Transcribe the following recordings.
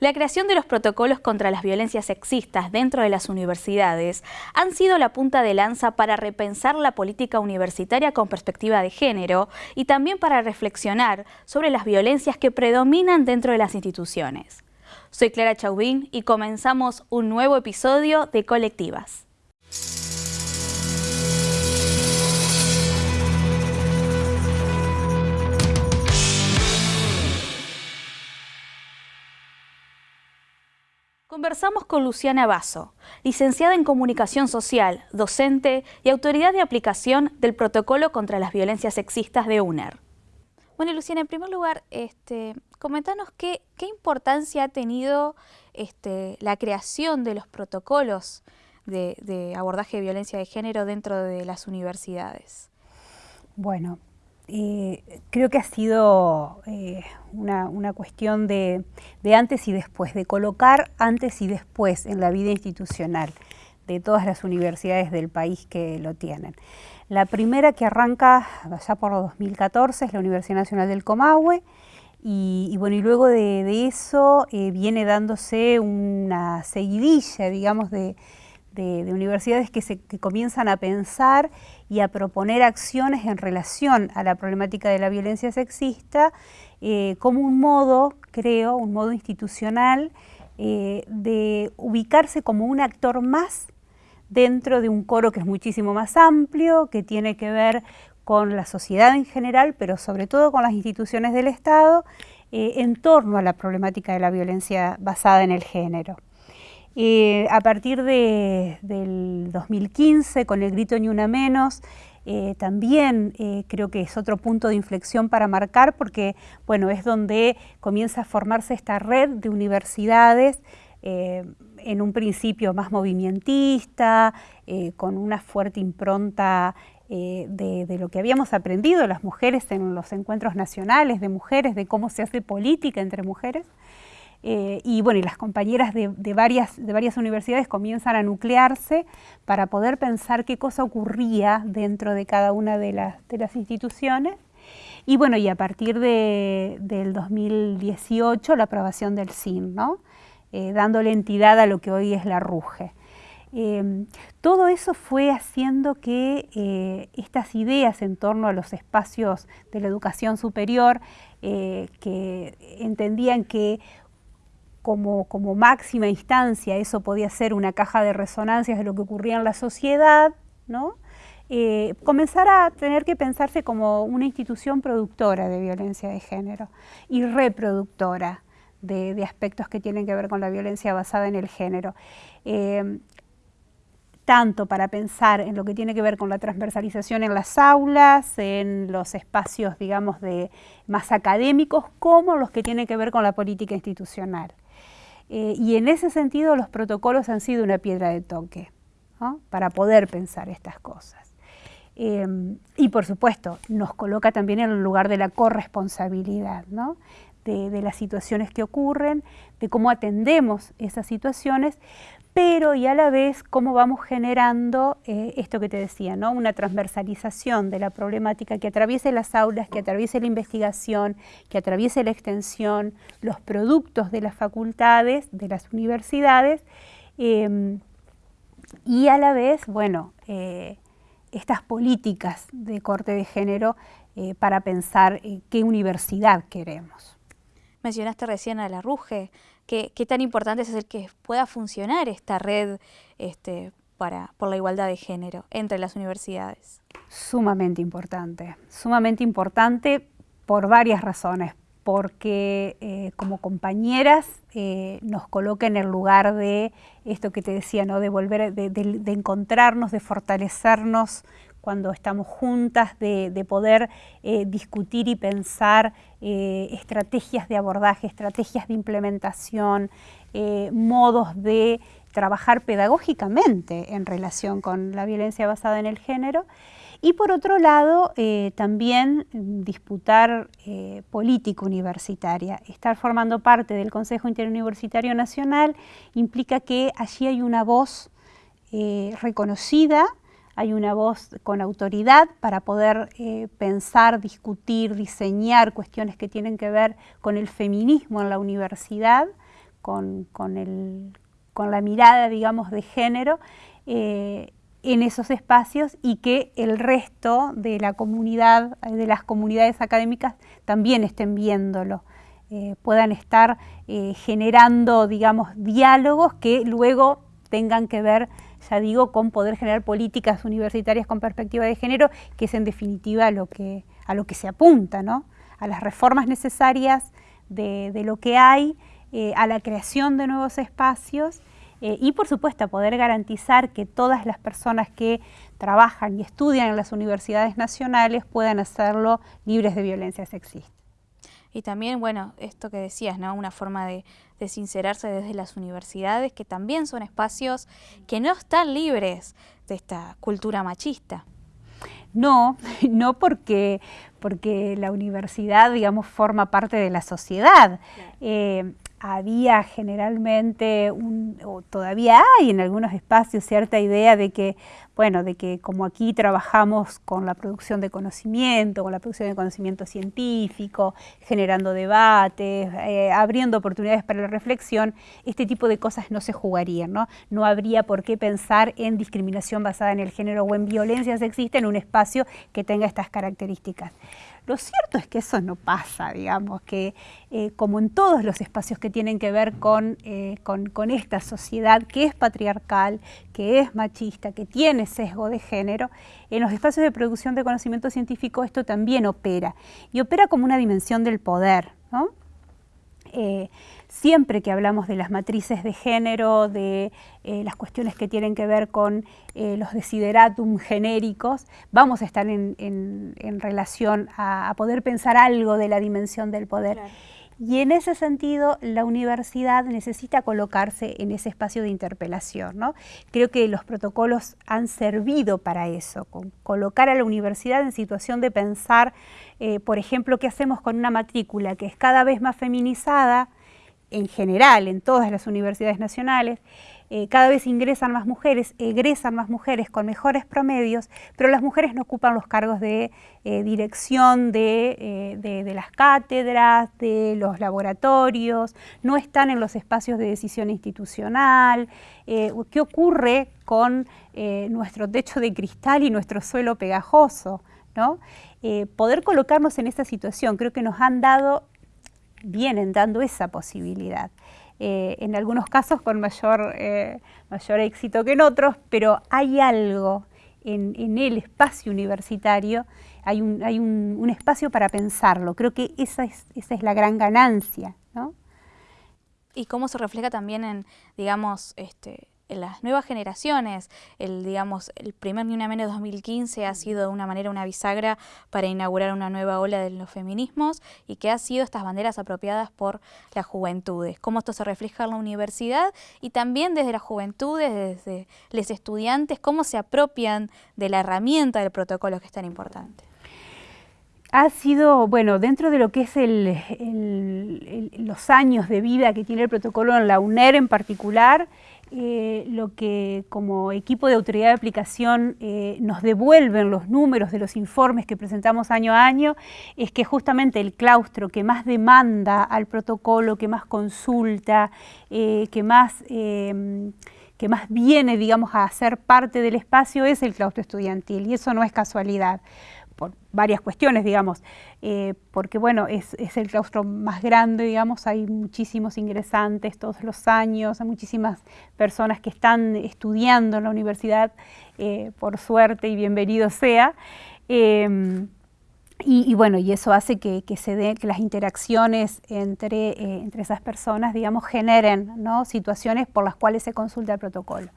La creación de los protocolos contra las violencias sexistas dentro de las universidades han sido la punta de lanza para repensar la política universitaria con perspectiva de género y también para reflexionar sobre las violencias que predominan dentro de las instituciones. Soy Clara Chauvin y comenzamos un nuevo episodio de Colectivas. Conversamos con Luciana Basso, licenciada en Comunicación Social, docente y autoridad de aplicación del Protocolo contra las Violencias Sexistas de UNER. Bueno, Luciana, en primer lugar, este, comentanos qué, importancia ha tenido este, la creación de los protocolos de abordaje de violencia de género dentro de las universidades. Bueno, eh, creo que ha sido eh, una, cuestión de, antes y después, de colocar antes y después en la vida institucional de todas las universidades del país que lo tienen. La primera que arranca allá por 2014 es la Universidad Nacional del Comahue, y, bueno, y luego de, eso eh, viene dándose una seguidilla, digamos, de, de, universidades que, se, comienzan a pensar y a proponer acciones en relación a la problemática de la violencia sexista eh, como un modo, creo, un modo institucional eh, de ubicarse como un actor más dentro de un coro que es muchísimo más amplio, que tiene que ver con la sociedad en general, pero sobre todo con las instituciones del Estado, eh, en torno a la problemática de la violencia basada en el género. Eh, a partir del 2015, con el grito Ni Una Menos, eh, también eh, creo que es otro punto de inflexión para marcar porque bueno, es donde comienza a formarse esta red de universidades en un principio más movimentista, con una fuerte impronta de, de, lo que habíamos aprendido las mujeres en los encuentros nacionales de mujeres, de cómo se hace política entre mujeres. Eh, y bueno, y las compañeras de, varias, de varias universidades comienzan a nuclearse para poder pensar qué cosa ocurría dentro de cada una de las, de las instituciones. Y bueno, y a partir de, del 2018 la aprobación del CIN, ¿no? Eh, dándole entidad a lo que hoy es la RUGE. Eh, todo eso fue haciendo que estas ideas en torno a los espacios de la educación superior, que entendían que como, máxima instancia, eso podía ser una caja de resonancias de lo que ocurría en la sociedad, ¿no? Eh, comenzar a tener que pensarse como una institución productora de violencia de género y reproductora de, aspectos que tienen que ver con la violencia basada en el género. Eh, tanto para pensar en lo que tiene que ver con la transversalización en las aulas, en los espacios, digamos, de, más académicos, como los que tienen que ver con la política institucional. Eh, y en ese sentido los protocolos han sido una piedra de toque para poder pensar estas cosas. Em, y por supuesto, nos coloca también en el lugar de la corresponsabilidad, de, de, las situaciones que ocurren, de cómo atendemos esas situaciones, pero y a la vez cómo vamos generando eh, esto que te decía, ¿no? una transversalización de la problemática que atraviese las aulas, que atraviese la investigación, que atraviese la extensión, los productos de las facultades, de las universidades, em, y a la vez, bueno, eh, estas políticas de corte de género eh, para pensar qué universidad queremos. Mencionaste recién a la RUGE, qué, tan importante es el que pueda funcionar esta red este, para, por la igualdad de género entre las universidades. Sumamente importante, sumamente importante por varias razones, porque eh, como compañeras eh, nos coloca en el lugar de esto que te decía, ¿no? de volver, de encontrarnos, de fortalecernos cuando estamos juntas, de, poder eh, discutir y pensar eh, estrategias de abordaje, estrategias de implementación, eh, modos de trabajar pedagógicamente en relación con la violencia basada en el género. Y por otro lado, también disputar política universitaria. Estar formando parte del Consejo Interuniversitario Nacional implica que allí hay una voz reconocida, hay una voz con autoridad para poder eh, pensar, discutir, diseñar cuestiones que tienen que ver con el feminismo en la universidad, con, la mirada, digamos, de género eh, en esos espacios y que el resto de la comunidad, de las comunidades académicas también estén viéndolo. Eh, puedan estar generando, digamos, diálogos que luego tengan que ver, ya digo, con poder generar políticas universitarias con perspectiva de género, que es en definitiva a lo que, a lo que se apunta, ¿no? a las reformas necesarias de, lo que hay, eh, a la creación de nuevos espacios y por supuesto a poder garantizar que todas las personas que trabajan y estudian en las universidades nacionales puedan hacerlo libres de violencia sexista. Y también, bueno, esto que decías, ¿no? Una forma de, sincerarse desde las universidades, que también son espacios que no están libres de esta cultura machista. No, no porque, porque la universidad, digamos, forma parte de la sociedad. Eh, había generalmente, un, o todavía hay en algunos espacios, cierta idea de que, bueno, de que como aquí trabajamos con la producción de conocimiento, con la producción de conocimiento científico, generando debates, eh, abriendo oportunidades para la reflexión, este tipo de cosas no se jugarían, ¿no? No habría por qué pensar en discriminación basada en el género o en violencia sexista en un espacio que tenga estas características. Lo cierto es que eso no pasa, digamos, que eh, como en todos los espacios que tienen que ver eh, con, esta sociedad que es patriarcal, que es machista, que tiene sesgo de género, en los espacios de producción de conocimiento científico esto también opera, y opera como una dimensión del poder, ¿no? Eh, siempre que hablamos de las matrices de género, de eh, las cuestiones que tienen que ver con eh, los desideratum genéricos, vamos a estar en, relación a, poder pensar algo de la dimensión del poder. Y en ese sentido, la universidad necesita colocarse en ese espacio de interpelación. ¿no? Creo que los protocolos han servido para eso, con colocar a la universidad en situación de pensar, eh, por ejemplo, qué hacemos con una matrícula que es cada vez más feminizada, en general, en todas las universidades nacionales, eh, cada vez ingresan más mujeres, egresan más mujeres con mejores promedios, pero las mujeres no ocupan los cargos de eh, dirección eh, de, las cátedras, de los laboratorios, no están en los espacios de decisión institucional. ¿Qué ocurre con nuestro techo de cristal y nuestro suelo pegajoso? ¿no? poder colocarnos en esta situación creo que nos han dado vienen dando esa posibilidad. Eh, en algunos casos con mayor, eh, mayor éxito que en otros, pero hay algo en, el espacio universitario, hay, un, hay un, espacio para pensarlo. Creo que esa es, esa es la gran ganancia. ¿no? Y cómo se refleja también en, digamos, este, las nuevas generaciones. El, digamos, el primer Ni Una Menos 2015 ha sido de una manera una bisagra para inaugurar una nueva ola de los feminismos y que ha sido estas banderas apropiadas por las juventudes. Cómo esto se refleja en la universidad y también desde las juventudes, desde los estudiantes, cómo se apropian de la herramienta del protocolo que es tan importante ha sido, bueno, dentro de lo que es los años de vida que tiene el protocolo en la UNER en particular, eh, lo que como equipo de autoridad de aplicación eh, nos devuelven los números de los informes que presentamos año a año es que justamente el claustro que más demanda al protocolo, que más consulta, eh, que más que más viene, digamos, a ser parte del espacio es el claustro estudiantil y eso no es casualidad por varias cuestiones, digamos, eh, porque bueno, es, el claustro más grande, digamos, hay muchísimos ingresantes todos los años, hay muchísimas personas que están estudiando en la universidad, eh, por suerte y bienvenido sea. Em, y, bueno, y eso hace que, se den, que las interacciones entre, eh, entre esas personas, digamos, generen situaciones por las cuales se consulta el protocolo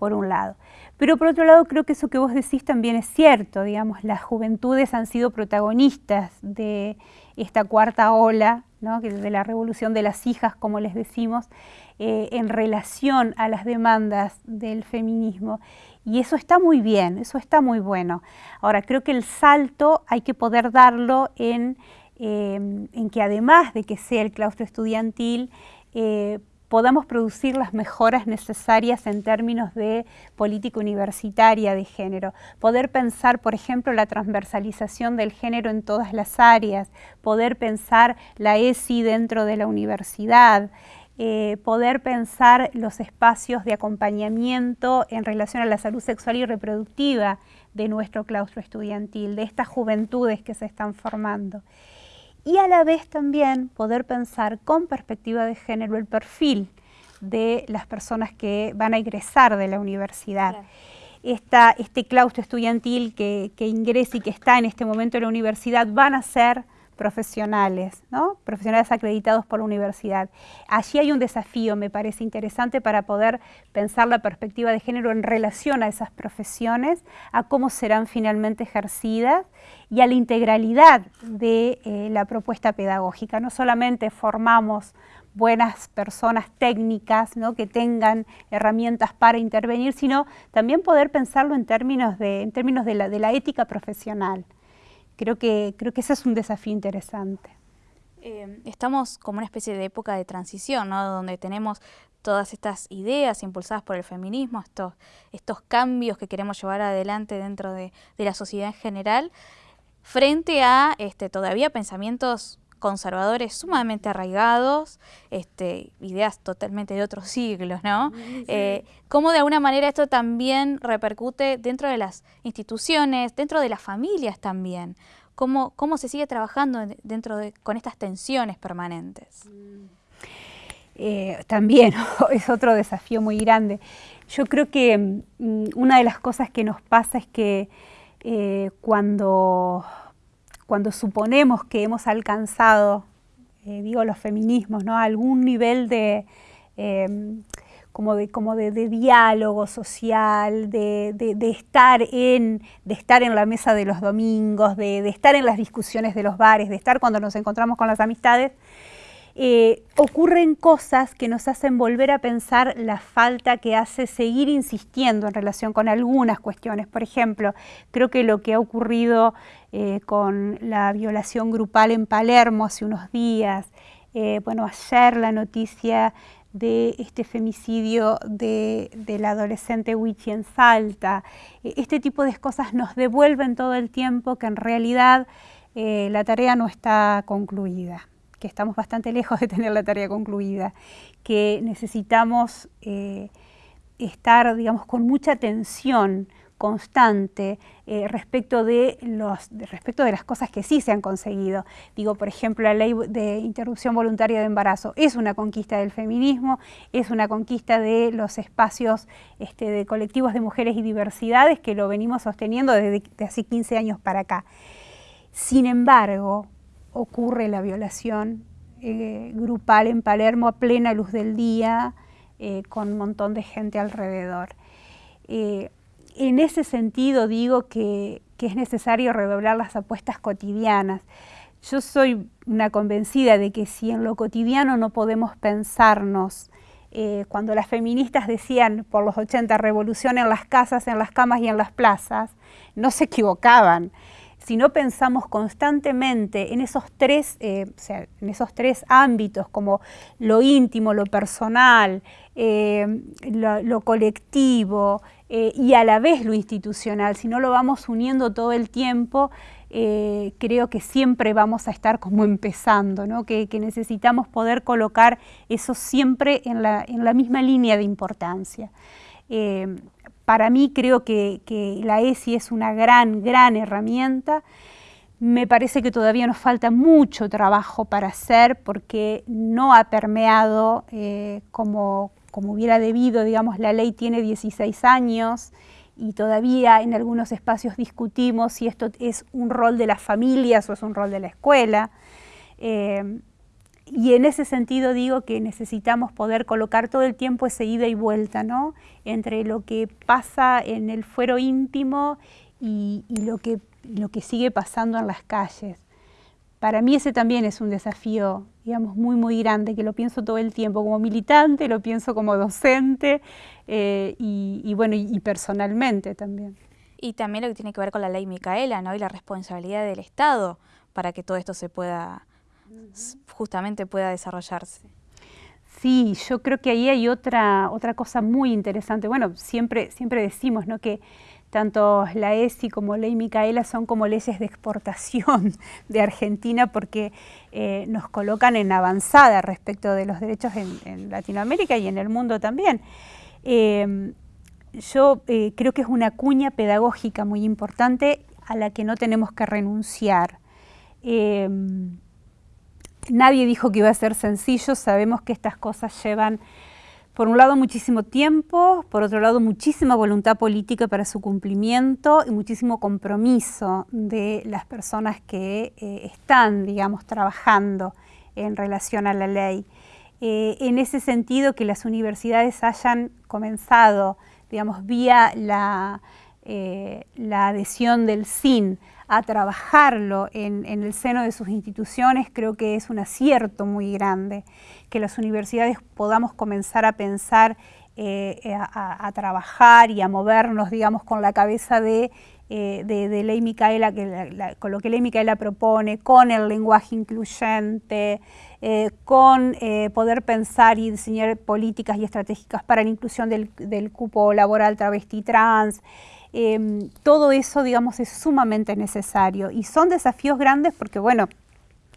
por un lado. Pero por otro lado, creo que eso que vos decís también es cierto, digamos, las juventudes han sido protagonistas de esta cuarta ola, ¿no? de la revolución de las hijas, como les decimos, eh, en relación a las demandas del feminismo. Y eso está muy bien, eso está muy bueno. Ahora, creo que el salto hay que poder darlo en, eh, que además de que sea el claustro estudiantil, eh, podamos producir las mejoras necesarias en términos de política universitaria de género, poder pensar, por ejemplo, la transversalización del género en todas las áreas, poder pensar la ESI dentro de la universidad, eh, poder pensar los espacios de acompañamiento en relación a la salud sexual y reproductiva de nuestro claustro estudiantil, de estas juventudes que se están formando. Y a la vez también poder pensar con perspectiva de género el perfil de las personas que van a ingresar de la universidad. este claustro estudiantil que, que ingresa y que está en este momento en la universidad van a ser profesionales, profesionales acreditados por la universidad. Allí hay un desafío, me parece interesante, para poder pensar la perspectiva de género en relación a esas profesiones, a cómo serán finalmente ejercidas y a la integralidad de eh, la propuesta pedagógica. No solamente formamos buenas personas técnicas ¿no? que tengan herramientas para intervenir, sino también poder pensarlo en términos de, en términos de la ética profesional. Creo que, creo que ese es un desafío interesante. Eh, estamos como una especie de época de transición, ¿no? donde tenemos todas estas ideas impulsadas por el feminismo, estos, estos cambios que queremos llevar adelante dentro de, de la sociedad en general, frente a este, todavía pensamientos conservadores sumamente arraigados, este, ideas totalmente de otros siglos, ¿no? Eh, cómo de alguna manera esto también repercute dentro de las instituciones, dentro de las familias también. Cómo, cómo se sigue trabajando dentro de, con estas tensiones permanentes. Eh, también es otro desafío muy grande. Yo creo que mm, una de las cosas que nos pasa es que eh, cuando cuando suponemos que hemos alcanzado, eh, digo los feminismos, ¿no? algún nivel de, em, como, de, como de, diálogo social, de, estar en, de estar en la mesa de los domingos, de, estar en las discusiones de los bares, de estar cuando nos encontramos con las amistades, eh, ocurren cosas que nos hacen volver a pensar la falta que hace seguir insistiendo en relación con algunas cuestiones. Por ejemplo, creo que lo que ha ocurrido eh, con la violación grupal en Palermo hace unos días, eh, bueno, ayer la noticia de este femicidio de, la adolescente Wichi en Salta. Este tipo de cosas nos devuelven todo el tiempo que en realidad la tarea no está concluida que estamos bastante lejos de tener la tarea concluida, que necesitamos eh, estar, digamos, con mucha atención constante eh, respecto, de los, respecto de las cosas que sí se han conseguido. Digo, por ejemplo, la ley de interrupción voluntaria de embarazo es una conquista del feminismo, es una conquista de los espacios este, de colectivos de mujeres y diversidades que lo venimos sosteniendo desde hace 15 años para acá. Sin embargo, ocurre la violación eh, grupal en Palermo a plena luz del día, eh, con un montón de gente alrededor. Eh, en ese sentido digo que, es necesario redoblar las apuestas cotidianas. Yo soy una convencida de que si en lo cotidiano no podemos pensarnos, cuando las feministas decían por los 80 revolución en las casas, en las camas y en las plazas, no se equivocaban si no pensamos constantemente en esos tres, eh, en esos tres ámbitos, como lo íntimo, lo personal, eh, lo, colectivo eh, y a la vez lo institucional, si no lo vamos uniendo todo el tiempo, creo que siempre vamos a estar como empezando, ¿no? que, necesitamos poder colocar eso siempre en la, en la misma línea de importancia para mí creo que, la ESI es una gran, gran herramienta. Me parece que todavía nos falta mucho trabajo para hacer porque no ha permeado eh, como, como hubiera debido, digamos, la ley tiene 16 años y todavía en algunos espacios discutimos si esto es un rol de las familias o es un rol de la escuela. Eh, y en ese sentido digo que necesitamos poder colocar todo el tiempo ese ida y vuelta, ¿no? Entre lo que pasa en el fuero íntimo y, lo, que, lo que sigue pasando en las calles. Para mí ese también es un desafío, digamos, muy, muy grande, que lo pienso todo el tiempo como militante, lo pienso como docente eh, y, bueno, y, personalmente también. Y también lo que tiene que ver con la ley Micaela, ¿no? Y la responsabilidad del Estado para que todo esto se pueda justamente pueda desarrollarse. Sí, yo creo que ahí hay otra, otra cosa muy interesante. Bueno, siempre, siempre decimos ¿no? que tanto la ESI como Ley Micaela son como leyes de exportación de Argentina porque eh, nos colocan en avanzada respecto de los derechos en, Latinoamérica y en el mundo también. Em, yo eh, creo que es una cuña pedagógica muy importante a la que no tenemos que renunciar. Nadie dijo que iba a ser sencillo, sabemos que estas cosas llevan por un lado muchísimo tiempo, por otro lado muchísima voluntad política para su cumplimiento y muchísimo compromiso de las personas que eh, están, digamos, trabajando en relación a la ley. Eh, en ese sentido, que las universidades hayan comenzado, digamos, vía la, eh, la adhesión del SIN a trabajarlo en, el seno de sus instituciones, creo que es un acierto muy grande que las universidades podamos comenzar a pensar, eh, a, trabajar y a movernos, digamos, con la cabeza de, eh, de, Ley Micaela, que con lo que Ley Micaela propone, con el lenguaje incluyente, eh, con poder pensar y diseñar políticas y estratégicas para la inclusión del, del cupo laboral travesti trans, Em, todo eso, digamos, es sumamente necesario y son desafíos grandes porque, bueno,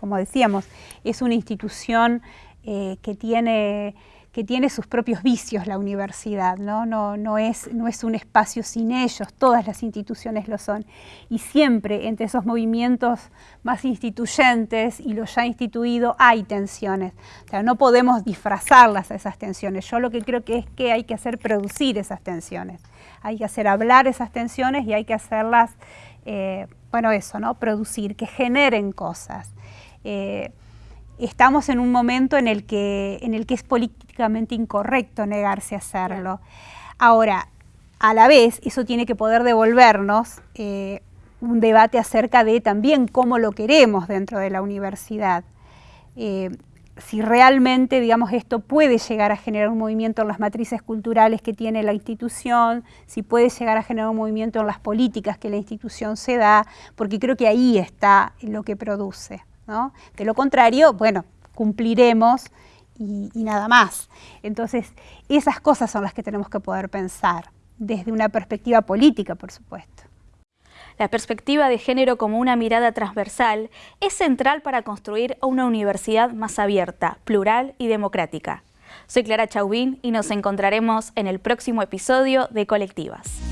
como decíamos, es una institución eh, que tiene que tiene sus propios vicios la universidad, ¿no? Es, no es un espacio sin ellos, todas las instituciones lo son. Y siempre entre esos movimientos más instituyentes y lo ya instituido hay tensiones. O sea, no podemos disfrazarlas a esas tensiones. Yo lo que creo que es que hay que hacer producir esas tensiones. Hay que hacer hablar esas tensiones y hay que hacerlas, eh, bueno, eso, ¿no? Producir, que generen cosas. Eh, estamos en un momento en el que, en el que es políticamente incorrecto negarse a hacerlo. Ahora, a la vez, eso tiene que poder devolvernos eh, un debate acerca de también cómo lo queremos dentro de la universidad. Eh, si realmente, digamos, esto puede llegar a generar un movimiento en las matrices culturales que tiene la institución, si puede llegar a generar un movimiento en las políticas que la institución se da, porque creo que ahí está lo que produce. De lo contrario, bueno, cumpliremos y, nada más. Entonces, esas cosas son las que tenemos que poder pensar, desde una perspectiva política, por supuesto. La perspectiva de género como una mirada transversal es central para construir una universidad más abierta, plural y democrática. Soy Clara Chauvin y nos encontraremos en el próximo episodio de Colectivas.